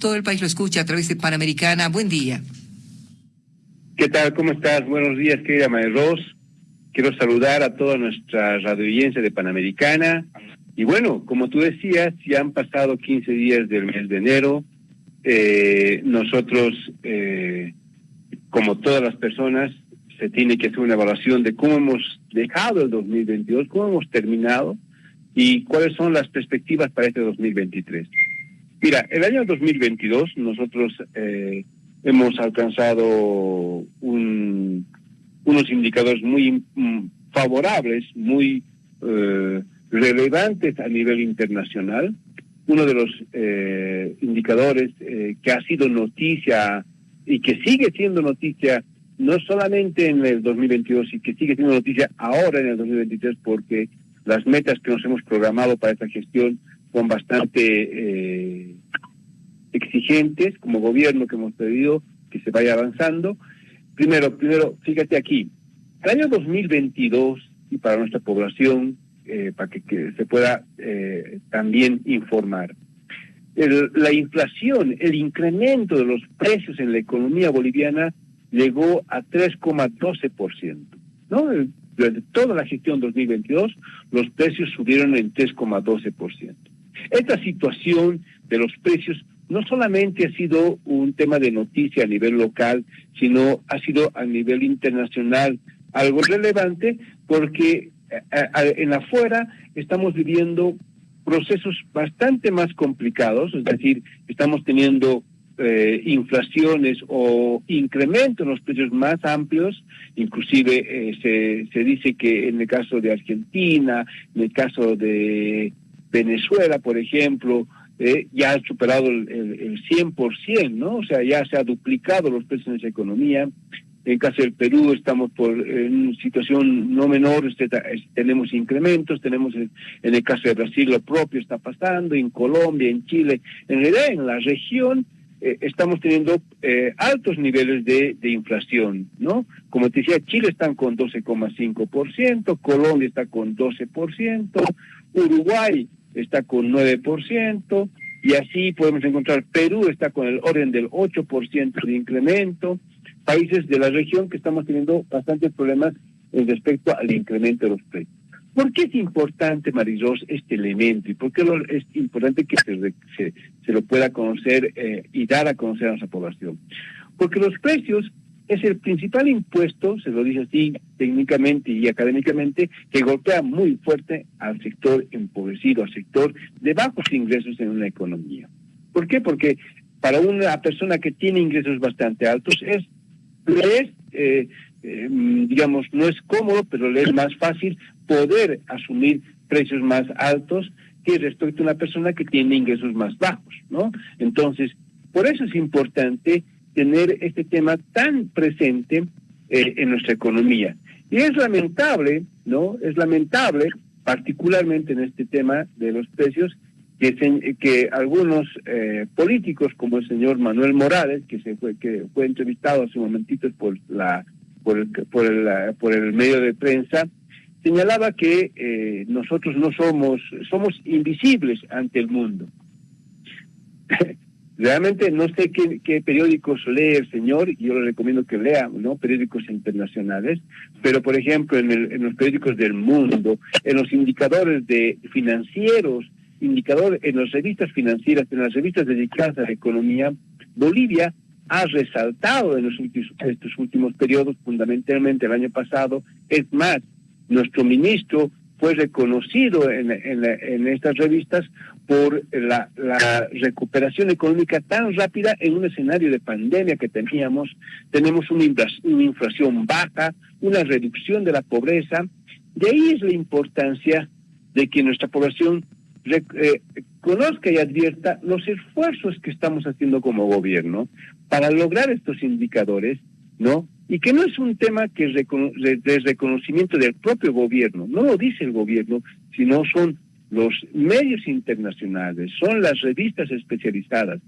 Todo el país lo escucha a través de Panamericana. Buen día. ¿Qué tal? ¿Cómo estás? Buenos días, querida Ross. Quiero saludar a toda nuestra radioaudiencia de Panamericana. Y bueno, como tú decías, ya han pasado 15 días del mes de enero. Eh, nosotros, eh, como todas las personas, se tiene que hacer una evaluación de cómo hemos dejado el 2022, cómo hemos terminado y cuáles son las perspectivas para este 2023. Mira, el año 2022 nosotros eh, hemos alcanzado un, unos indicadores muy mm, favorables, muy eh, relevantes a nivel internacional. Uno de los eh, indicadores que ha sido noticia y que sigue siendo noticia no solamente en el 2022 y que sigue siendo noticia ahora en el 2023 porque las metas que nos hemos programado para esta gestión son bastante eh, exigentes como gobierno que hemos pedido que se vaya avanzando. Primero, primero, fíjate aquí, el año 2022 y para nuestra población, eh, para que, se pueda eh, también informar, la inflación, el incremento de los precios en la economía boliviana llegó a 3,12%. ¿no? Durante toda la gestión 2022, los precios subieron en 3,12%. Esta situación de los precios no solamente ha sido un tema de noticia a nivel local, sino ha sido a nivel internacional algo relevante porque eh, eh, en afuera estamos viviendo procesos bastante más complicados, es decir, estamos teniendo eh, inflaciones o incrementos en los precios más amplios, inclusive se, se dice que en el caso de Argentina, en el caso de Venezuela, por ejemplo, eh, ya ha superado el, el, 100%, ¿no? O sea, ya se ha duplicado los precios en esa economía. En caso del Perú estamos por en situación no menor, este, tenemos incrementos, tenemos en, el caso de Brasil lo propio está pasando, en Colombia, en Chile, en realidad en la región eh, estamos teniendo eh, altos niveles de, de, inflación, ¿no? Como te decía, Chile están con 12,5%, Colombia está con 12%, Uruguay está con 9%, y así podemos encontrar Perú está con el orden del 8% de incremento, países de la región que estamos teniendo bastantes problemas en respecto al incremento de los precios. ¿Por qué es importante, Marisol, este elemento? ¿Y por qué es importante que se, se, lo pueda conocer eh, y dar a conocer a nuestra población? Porque los precios es el principal impuesto, se lo dice así técnicamente y académicamente, que golpea muy fuerte al sector empobrecido, al sector de bajos ingresos en una economía. ¿Por qué? Porque para una persona que tiene ingresos bastante altos es, es eh, eh, digamos, no es cómodo, pero le es más fácil poder asumir precios más altos que respecto a una persona que tiene ingresos más bajos, ¿no? Entonces, por eso es importante tener este tema tan presente eh, en nuestra economía. Y es lamentable, ¿no? Es lamentable, particularmente en este tema de los precios, que, que algunos eh, políticos, como el señor Manuel Morales, que se fue, que fue entrevistado hace un momentito por la por el, por el medio de prensa, señalaba que eh, nosotros no somos, somos invisibles ante el mundo. Realmente no sé qué, periódicos lee el señor, y yo le recomiendo que lea, ¿no? Periódicos internacionales, pero por ejemplo en, los periódicos del mundo, en los indicadores de financieros, indicadores, en las revistas financieras, en las revistas dedicadas a la economía, Bolivia ha resaltado en los últimos, estos últimos periodos, fundamentalmente el año pasado. Es más, nuestro ministro fue reconocido en, estas revistas por la, recuperación económica tan rápida en un escenario de pandemia que teníamos. Tenemos una, inflación baja, una reducción de la pobreza. De ahí es la importancia de que nuestra población eh, conozca y advierta los esfuerzos que estamos haciendo como gobierno para lograr estos indicadores, ¿no? Y que no es un tema que de reconocimiento del propio gobierno, no lo dice el gobierno, sino son los medios internacionales, son las revistas especializadas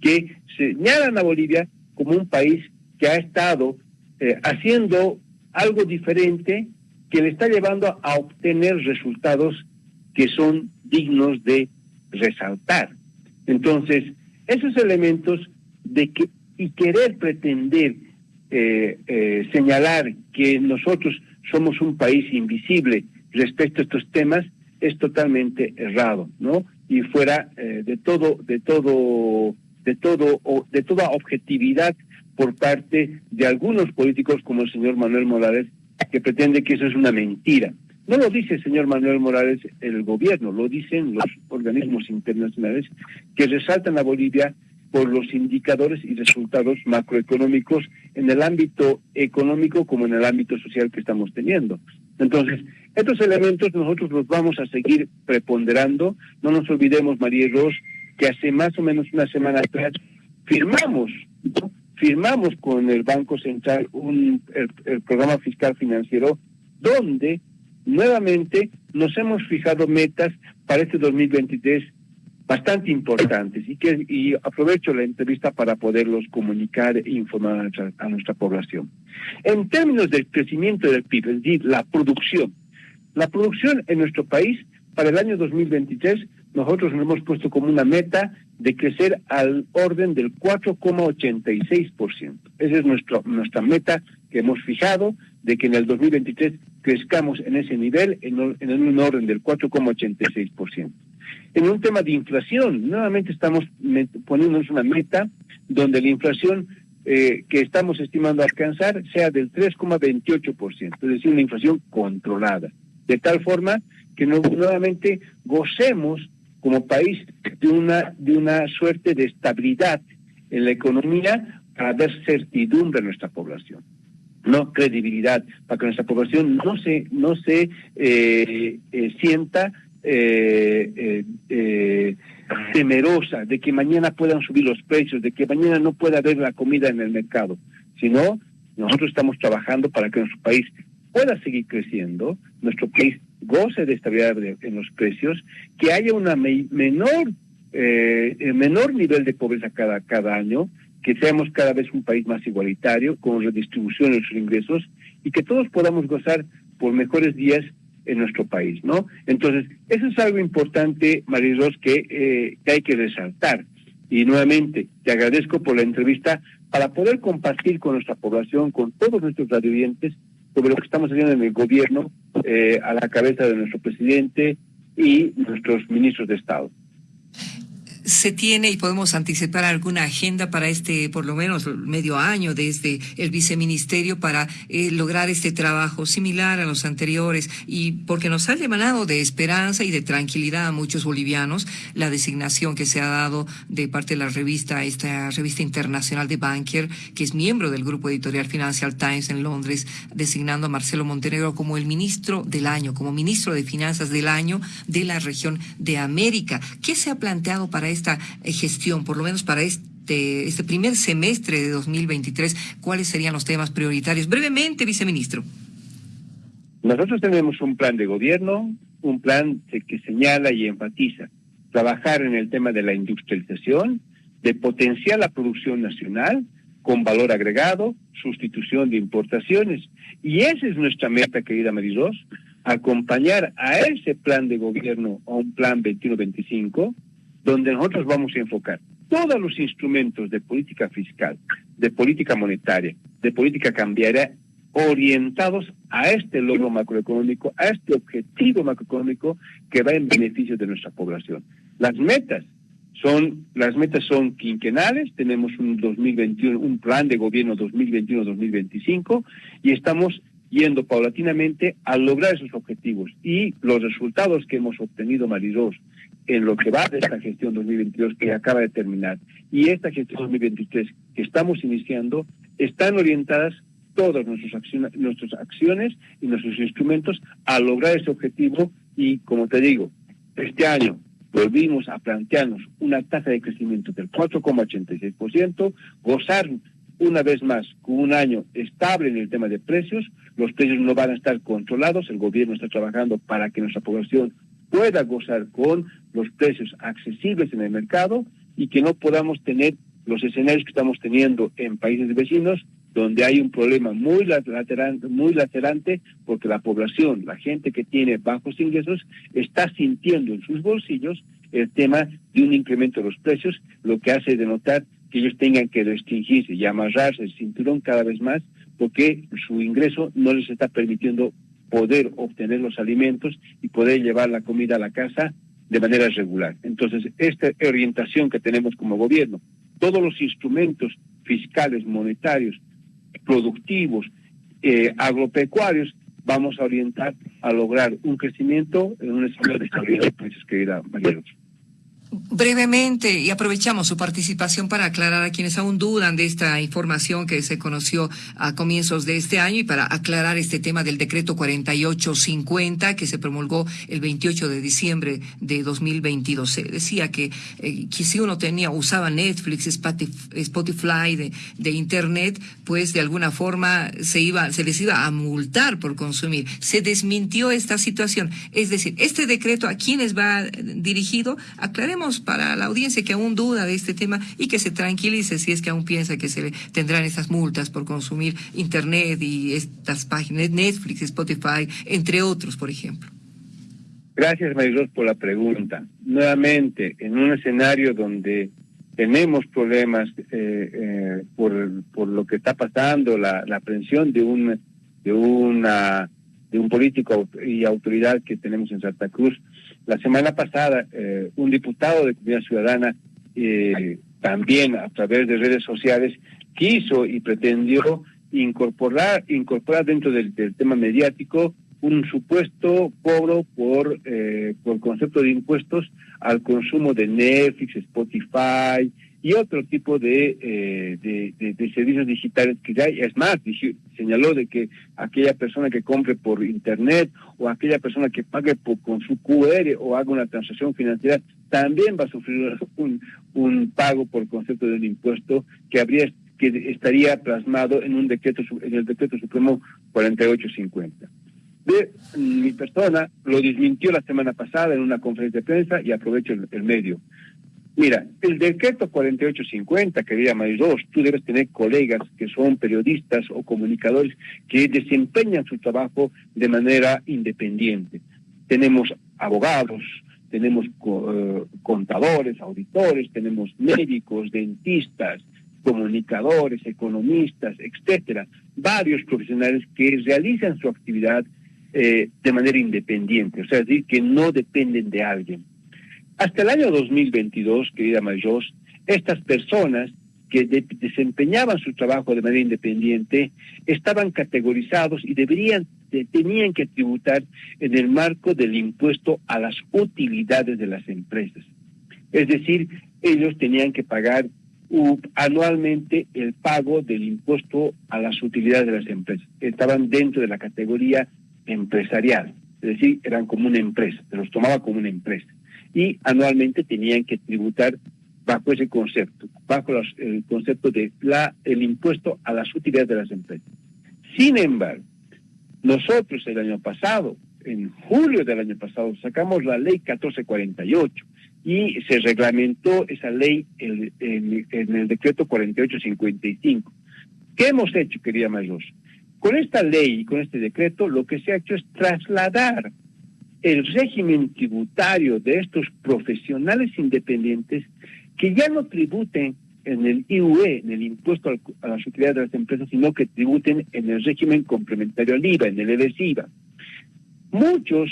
que señalan a Bolivia como un país que ha estado eh, haciendo algo diferente que le está llevando a obtener resultados que son dignos de resaltar. Entonces, esos elementos de que y querer pretender eh, eh, señalar que nosotros somos un país invisible respecto a estos temas es totalmente errado, ¿no? Y fuera eh, de todo, de todo, de todo, o de toda objetividad por parte de algunos políticos como el señor Manuel Morales, que pretende que eso es una mentira. No lo dice el señor Manuel Morales el gobierno, lo dicen los organismos internacionales que resaltan a Bolivia por los indicadores y resultados macroeconómicos en el ámbito económico como en el ámbito social que estamos teniendo. Entonces, estos elementos nosotros los vamos a seguir preponderando. No nos olvidemos, María Ros, que hace más o menos una semana atrás firmamos, firmamos con el Banco Central un, el programa fiscal financiero donde nuevamente nos hemos fijado metas para este 2023 bastante importantes y que y aprovecho la entrevista para poderlos comunicar e informar a nuestra, población. En términos del crecimiento del PIB, es decir, la producción, la producción en nuestro país para el año 2023 nosotros nos hemos puesto como una meta de crecer al orden del 4,86%. Esa es nuestro, nuestra meta que hemos fijado de que en el 2023 crezcamos en ese nivel en, en un orden del 4,86%. En un tema de inflación, nuevamente estamos poniéndonos una meta donde la inflación eh, que estamos estimando alcanzar sea del 3,28%, es decir, una inflación controlada, de tal forma que nuevamente gocemos como país de una, de una suerte de estabilidad en la economía para dar certidumbre a nuestra población no credibilidad, para que nuestra población no se, no se eh, eh, sienta eh, temerosa de que mañana puedan subir los precios, de que mañana no pueda haber la comida en el mercado, sino nosotros estamos trabajando para que nuestro país pueda seguir creciendo, nuestro país goce de estabilidad en los precios, que haya una menor menor nivel de pobreza cada, cada año, que seamos cada vez un país más igualitario, con redistribución de nuestros ingresos y que todos podamos gozar por mejores días en nuestro país, ¿no? Entonces, eso es algo importante, Marilos, que, eh, que hay que resaltar. Y nuevamente, te agradezco por la entrevista para poder compartir con nuestra población, con todos nuestros radioyentes, sobre lo que estamos haciendo en el gobierno, eh, a la cabeza de nuestro presidente y nuestros ministros de Estado se tiene y podemos anticipar alguna agenda para este, por lo menos medio año desde el viceministerio para eh, lograr este trabajo similar a los anteriores y porque nos ha emanado de esperanza y de tranquilidad a muchos bolivianos la designación que se ha dado de parte de la revista, esta revista internacional de Banker, que es miembro del grupo editorial Financial Times en Londres, designando a Marcelo Montenegro como el ministro del año, como ministro de Finanzas del año de la región de América. ¿Qué se ha planteado para esta eh, gestión, por lo menos para este, este primer semestre de 2023, ¿cuáles serían los temas prioritarios? Brevemente, viceministro. Nosotros tenemos un plan de gobierno, un plan que señala y enfatiza trabajar en el tema de la industrialización, de potenciar la producción nacional con valor agregado, sustitución de importaciones. Y esa es nuestra meta, querida Marisol, acompañar a ese plan de gobierno, a un plan 21-25, donde nosotros vamos a enfocar todos los instrumentos de política fiscal, de política monetaria, de política cambiaria, orientados a este logro macroeconómico, a este objetivo macroeconómico que va en beneficio de nuestra población. Las metas son las metas son quinquenales, tenemos un 2021, un plan de gobierno 2021-2025 y estamos yendo paulatinamente a lograr esos objetivos y los resultados que hemos obtenido Marisol en lo que va de esta gestión 2022 que acaba de terminar. Y esta gestión 2023 que estamos iniciando están orientadas todas nuestras acciones, nuestras acciones y nuestros instrumentos a lograr ese objetivo. Y como te digo, este año volvimos a plantearnos una tasa de crecimiento del 4,86%, gozar una vez más con un año estable en el tema de precios, los precios no van a estar controlados, el gobierno está trabajando para que nuestra población pueda gozar con los precios accesibles en el mercado y que no podamos tener los escenarios que estamos teniendo en países vecinos donde hay un problema muy lacerante, muy lacerante porque la población, la gente que tiene bajos ingresos, está sintiendo en sus bolsillos el tema de un incremento de los precios, lo que hace denotar que ellos tengan que restringirse y amarrarse el cinturón cada vez más porque su ingreso no les está permitiendo poder obtener los alimentos y poder llevar la comida a la casa de manera regular. Entonces, esta orientación que tenemos como gobierno, todos los instrumentos fiscales, monetarios, productivos, eh, agropecuarios, vamos a orientar a lograr un crecimiento en un escenario de estabilidad querida María Brevemente, y aprovechamos su participación para aclarar a quienes aún dudan de esta información que se conoció a comienzos de este año y para aclarar este tema del decreto 4850 que se promulgó el 28 de diciembre de 2022. Se decía que, eh, que si uno tenía, usaba Netflix, Spotify de, de, Internet, pues de alguna forma se, iba, se les iba a multar por consumir. Se desmintió esta situación. Es decir, este decreto a quienes va dirigido, aclaremos para la audiencia que aún duda de este tema y que se tranquilice si es que aún piensa que se le tendrán esas multas por consumir Internet y estas páginas, Netflix, Spotify, entre otros, por ejemplo. Gracias, Marisol, por la pregunta. Nuevamente, en un escenario donde tenemos problemas eh, eh, por, por lo que está pasando, la, la aprehensión de un, de, una, de un político y autoridad que tenemos en Santa Cruz, la semana pasada, eh, un diputado de Comunidad Ciudadana, eh, también a través de redes sociales, quiso y pretendió incorporar, incorporar dentro del, tema mediático un supuesto cobro por, eh, por concepto de impuestos al consumo de Netflix, Spotify, y otro tipo de, eh, de, servicios digitales que ya es más, señaló de que aquella persona que compre por internet o aquella persona que pague por, con su QR o haga una transacción financiera también va a sufrir un, un pago por concepto de un impuesto que habría que estaría plasmado en un decreto en el decreto supremo 4850. De mi persona lo desmintió la semana pasada en una conferencia de prensa y aprovecho el medio. Mira, el decreto 4850, querida Marisol, tú debes tener colegas que son periodistas o comunicadores que desempeñan su trabajo de manera independiente. Tenemos abogados, tenemos eh, contadores, auditores, tenemos médicos, dentistas, comunicadores, economistas, etcétera, varios profesionales que realizan su actividad eh, de manera independiente, o sea, decir, que no dependen de alguien. Hasta el año 2022, querida Mayos, estas personas que desempeñaban su trabajo de manera independiente estaban categorizados y deberían tenían que tributar en el marco del impuesto a las utilidades de las empresas. Es decir, ellos tenían que pagar anualmente el pago del impuesto a las utilidades de las empresas. Estaban dentro de la categoría empresarial, es decir, eran como una empresa, se los tomaba como una empresa y anualmente tenían que tributar bajo ese concepto, bajo el concepto de la, el impuesto a las utilidades de las empresas. Sin embargo, nosotros el año pasado, en julio del año pasado, sacamos la ley 1448 y se reglamentó esa ley en, el decreto 4855. ¿Qué hemos hecho, querida Mayor? Con esta ley y con este decreto, lo que se ha hecho es trasladar el régimen tributario de estos profesionales independientes que ya no tributen en el IUE, en el impuesto a las utilidades de las empresas, sino que tributen en el régimen complementario al IVA, en el EDES-IVA. Muchas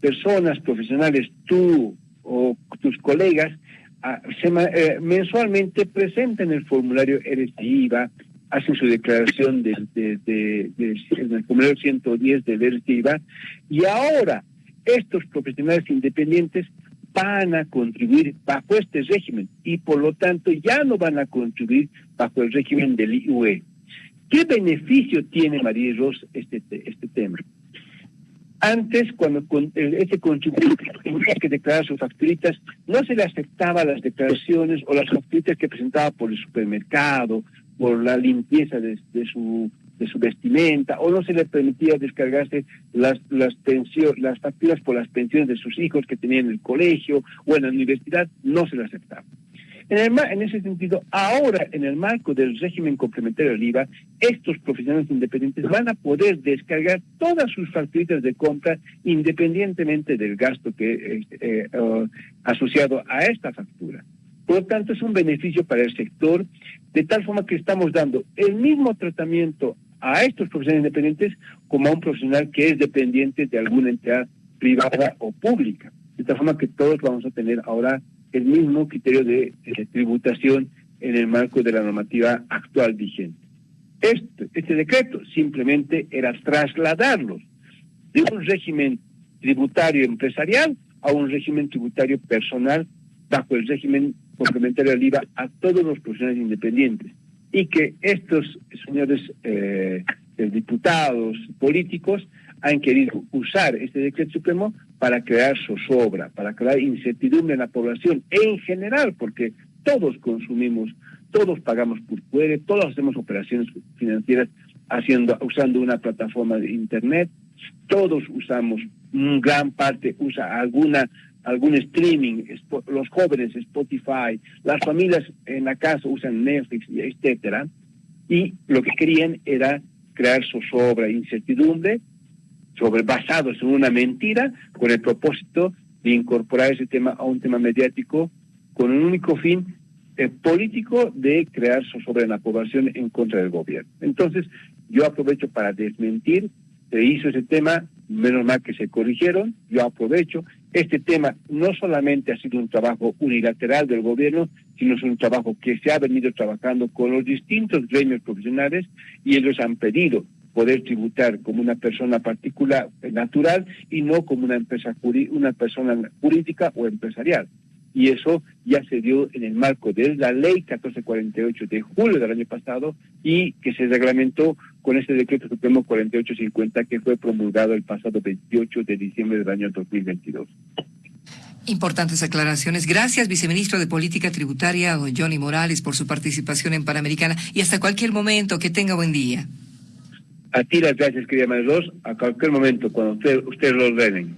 personas profesionales, tú o tus colegas, ah, eh, mensualmente presentan el formulario EDES-IVA, hacen su declaración de, de, en el formulario 110 del EDES-IVA, y ahora estos profesionales independientes van a contribuir bajo este régimen y por lo tanto ya no van a contribuir bajo el régimen del IUE. ¿Qué beneficio tiene María Ros este, este tema? Antes, cuando ese contribuyente tenía que declarar sus facturitas, no se le aceptaba las declaraciones o las facturitas que presentaba por el supermercado, por la limpieza de su de su vestimenta, o no se le permitía descargarse las, las, pensiones, las facturas por las pensiones de sus hijos que tenían en el colegio o en la universidad, no se le aceptaba. En, el, en ese sentido, ahora, en el marco del régimen complementario del IVA, estos profesionales independientes van a poder descargar todas sus facturitas de compra independientemente del gasto que eh, eh, asociado a esta factura. Por lo tanto, es un beneficio para el sector, de tal forma que estamos dando el mismo tratamiento a estos profesionales independientes como a un profesional que es dependiente de alguna entidad privada o pública. De tal forma que todos vamos a tener ahora el mismo criterio de, tributación en el marco de la normativa actual vigente. Este, este decreto simplemente era trasladarlos de un régimen tributario empresarial a un régimen tributario personal bajo el régimen complementario al IVA a todos los profesionales independientes y que estos señores eh, diputados políticos han querido usar este decreto supremo para crear zozobra, para crear incertidumbre en la población en general, porque todos consumimos, todos pagamos por fuera, todos hacemos operaciones financieras haciendo, usando una plataforma de internet, todos usamos, gran parte usa alguna algún streaming, los jóvenes Spotify, las familias en la casa usan Netflix, etcétera, y lo que querían era crear zozobra, incertidumbre, sobre, basados en una mentira, con el propósito de incorporar ese tema a un tema mediático con un único fin eh, político de crear zozobra en la población en contra del gobierno. Entonces, yo aprovecho para desmentir, se hizo ese tema, menos mal que se corrigieron, yo aprovecho, este tema no solamente ha sido un trabajo unilateral del gobierno, sino es un trabajo que se ha venido trabajando con los distintos gremios profesionales y ellos han pedido poder tributar como una persona particular natural y no como una empresa una persona jurídica o empresarial. Y eso ya se dio en el marco de la ley 1448 de julio del año pasado y que se reglamentó con este decreto supremo 4850 que fue promulgado el pasado 28 de diciembre del año 2022. Importantes aclaraciones. Gracias, viceministro de Política Tributaria, don Johnny Morales, por su participación en Panamericana y hasta cualquier momento. Que tenga buen día. A ti las gracias, querida María a cualquier momento, cuando usted, ustedes lo ordenen.